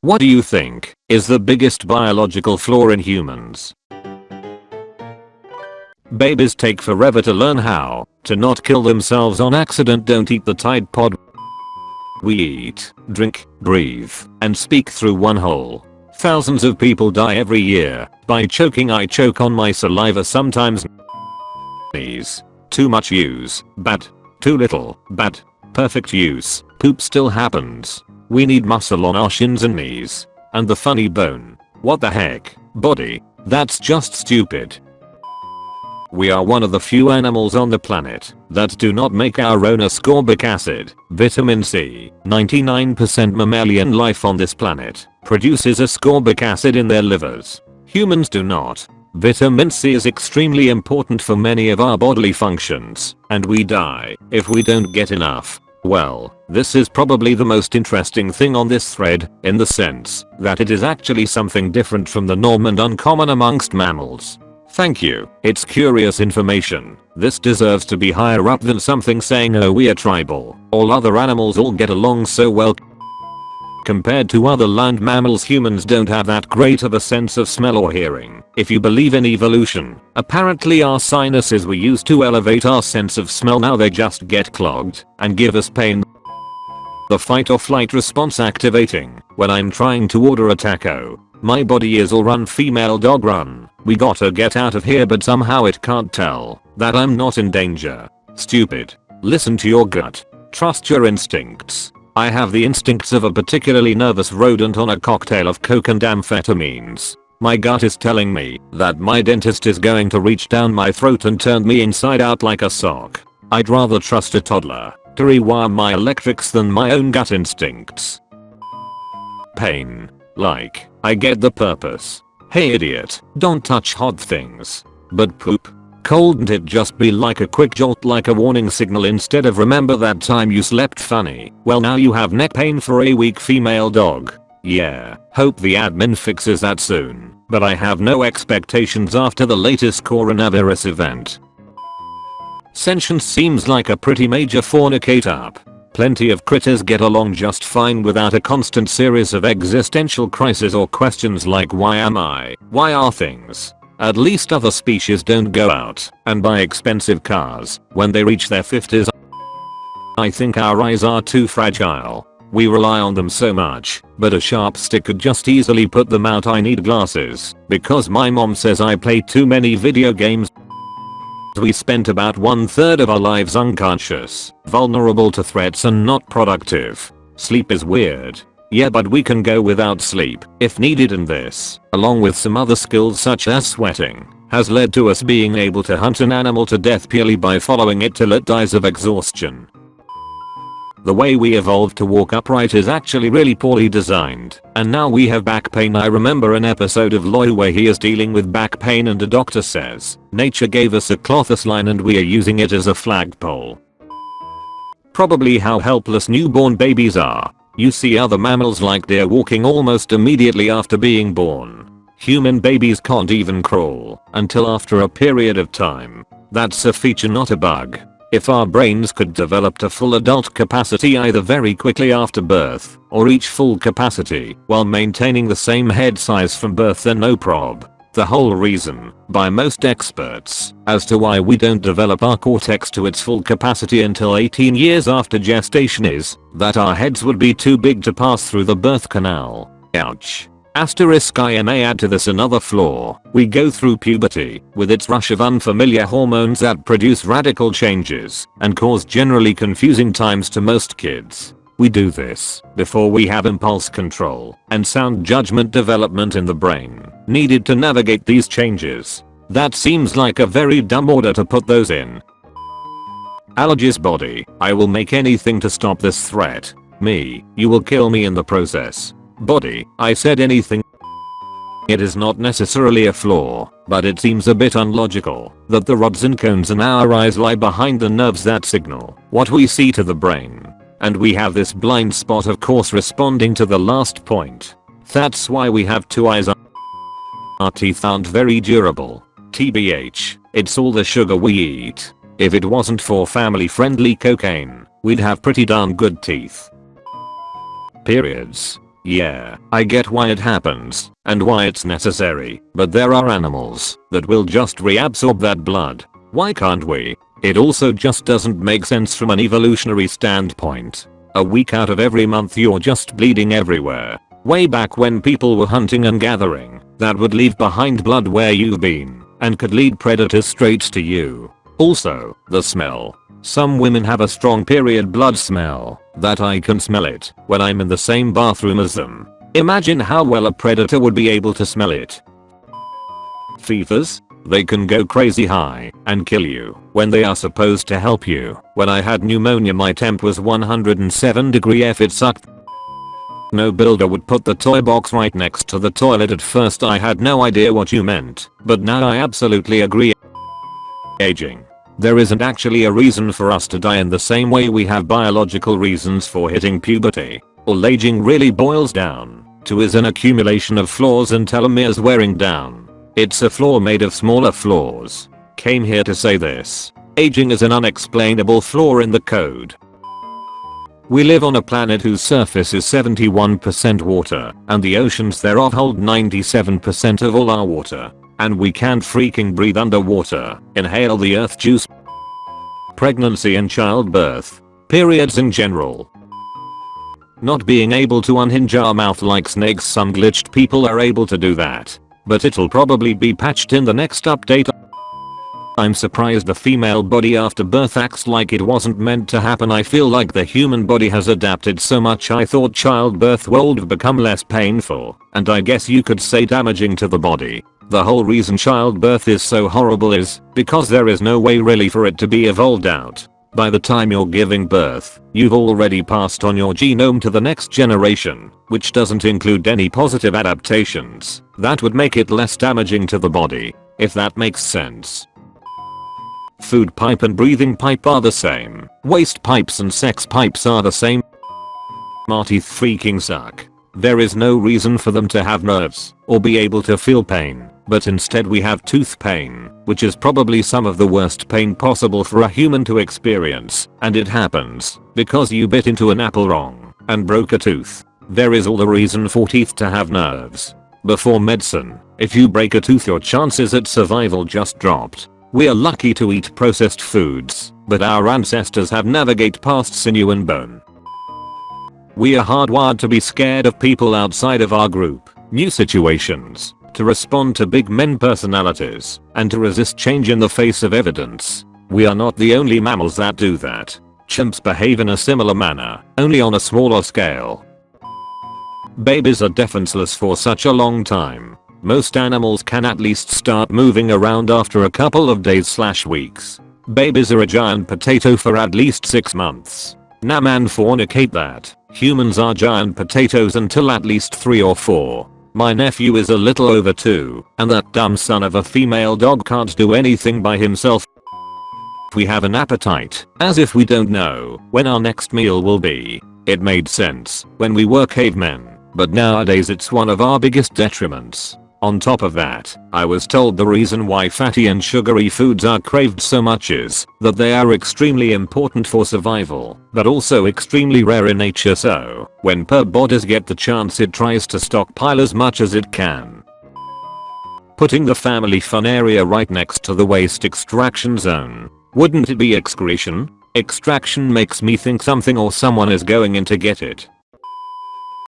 What do you think is the biggest biological flaw in humans? Babies take forever to learn how to not kill themselves on accident don't eat the Tide Pod. We eat, drink, breathe, and speak through one hole. Thousands of people die every year by choking I choke on my saliva sometimes Knees. Too much use, bad. Too little, bad. Perfect use, poop still happens. We need muscle on our shins and knees. And the funny bone. What the heck, body? That's just stupid. We are one of the few animals on the planet that do not make our own ascorbic acid, vitamin C. 99% mammalian life on this planet produces ascorbic acid in their livers. Humans do not. Vitamin C is extremely important for many of our bodily functions, and we die if we don't get enough. Well, this is probably the most interesting thing on this thread, in the sense that it is actually something different from the norm and uncommon amongst mammals. Thank you, it's curious information. This deserves to be higher up than something saying oh we are tribal, all other animals all get along so well Compared to other land mammals humans don't have that great of a sense of smell or hearing. If you believe in evolution, apparently our sinuses were used to elevate our sense of smell now they just get clogged and give us pain. The fight or flight response activating when I'm trying to order a taco. My body is all run female dog run. We gotta get out of here but somehow it can't tell that I'm not in danger. Stupid. Listen to your gut. Trust your instincts. I have the instincts of a particularly nervous rodent on a cocktail of coke and amphetamines. My gut is telling me that my dentist is going to reach down my throat and turn me inside out like a sock. I'd rather trust a toddler to rewire my electrics than my own gut instincts. Pain. Like, I get the purpose. Hey idiot, don't touch hot things. But poop? Couldn't it just be like a quick jolt like a warning signal instead of remember that time you slept funny? Well now you have neck pain for a weak female dog. Yeah, hope the admin fixes that soon, but I have no expectations after the latest coronavirus event. Sentience seems like a pretty major fornicate up. Plenty of critters get along just fine without a constant series of existential crises or questions like why am I, why are things, at least other species don't go out and buy expensive cars when they reach their 50s. I think our eyes are too fragile. We rely on them so much, but a sharp stick could just easily put them out I need glasses, because my mom says I play too many video games. We spent about one third of our lives unconscious, vulnerable to threats and not productive. Sleep is weird, yeah but we can go without sleep if needed and this, along with some other skills such as sweating, has led to us being able to hunt an animal to death purely by following it till it dies of exhaustion. The way we evolved to walk upright is actually really poorly designed, and now we have back pain I remember an episode of Louie where he is dealing with back pain and a doctor says, nature gave us a clothis line and we are using it as a flagpole. Probably how helpless newborn babies are, you see other mammals like deer walking almost immediately after being born. Human babies can't even crawl until after a period of time. That's a feature not a bug. If our brains could develop to full adult capacity either very quickly after birth or reach full capacity while maintaining the same head size from birth then no prob. The whole reason, by most experts, as to why we don't develop our cortex to its full capacity until 18 years after gestation is that our heads would be too big to pass through the birth canal. Ouch. Asterisk I may add to this another flaw. We go through puberty with its rush of unfamiliar hormones that produce radical changes and cause generally confusing times to most kids. We do this before we have impulse control and sound judgment development in the brain needed to navigate these changes. That seems like a very dumb order to put those in. Allergist body, I will make anything to stop this threat. Me, you will kill me in the process. Body, I said anything it is not necessarily a flaw, but it seems a bit unlogical that the rods and cones in our eyes lie behind the nerves that signal what we see to the brain. And we have this blind spot of course responding to the last point. That's why we have two eyes. Our teeth aren't very durable. TBH, it's all the sugar we eat. If it wasn't for family friendly cocaine, we'd have pretty darn good teeth. Periods. Yeah, I get why it happens, and why it's necessary, but there are animals that will just reabsorb that blood. Why can't we? It also just doesn't make sense from an evolutionary standpoint. A week out of every month you're just bleeding everywhere. Way back when people were hunting and gathering, that would leave behind blood where you've been, and could lead predators straight to you. Also, the smell. Some women have a strong period blood smell, that I can smell it when I'm in the same bathroom as them. Imagine how well a predator would be able to smell it. Fevers? They can go crazy high and kill you when they are supposed to help you. When I had pneumonia my temp was 107 degree F it sucked. No builder would put the toy box right next to the toilet at first I had no idea what you meant, but now I absolutely agree. Aging. There isn't actually a reason for us to die in the same way we have biological reasons for hitting puberty. All aging really boils down to is an accumulation of flaws and telomeres wearing down. It's a flaw made of smaller flaws. Came here to say this. Aging is an unexplainable flaw in the code. We live on a planet whose surface is 71% water, and the oceans thereof hold 97% of all our water. And we can't freaking breathe underwater, inhale the earth juice. Pregnancy and childbirth. Periods in general. Not being able to unhinge our mouth like snakes some glitched people are able to do that but it'll probably be patched in the next update. I'm surprised the female body after birth acts like it wasn't meant to happen I feel like the human body has adapted so much I thought childbirth would have become less painful, and I guess you could say damaging to the body. The whole reason childbirth is so horrible is because there is no way really for it to be evolved out. By the time you're giving birth, you've already passed on your genome to the next generation, which doesn't include any positive adaptations. That would make it less damaging to the body, if that makes sense. Food pipe and breathing pipe are the same. Waste pipes and sex pipes are the same. Teeth freaking suck. There is no reason for them to have nerves or be able to feel pain but instead we have tooth pain, which is probably some of the worst pain possible for a human to experience, and it happens because you bit into an apple wrong and broke a tooth. There is all the reason for teeth to have nerves. Before medicine, if you break a tooth your chances at survival just dropped. We are lucky to eat processed foods, but our ancestors have navigate past sinew and bone. We are hardwired to be scared of people outside of our group, new situations, to respond to big men personalities, and to resist change in the face of evidence. We are not the only mammals that do that. Chimps behave in a similar manner, only on a smaller scale. Babies are defenseless for such a long time. Most animals can at least start moving around after a couple of days slash weeks. Babies are a giant potato for at least 6 months. Nah man fornicate that. Humans are giant potatoes until at least 3 or 4. My nephew is a little over 2, and that dumb son of a female dog can't do anything by himself. We have an appetite, as if we don't know when our next meal will be. It made sense when we were cavemen, but nowadays it's one of our biggest detriments. On top of that, I was told the reason why fatty and sugary foods are craved so much is that they are extremely important for survival, but also extremely rare in nature so, when purb bodies get the chance it tries to stockpile as much as it can. Putting the family fun area right next to the waste extraction zone. Wouldn't it be excretion? Extraction makes me think something or someone is going in to get it.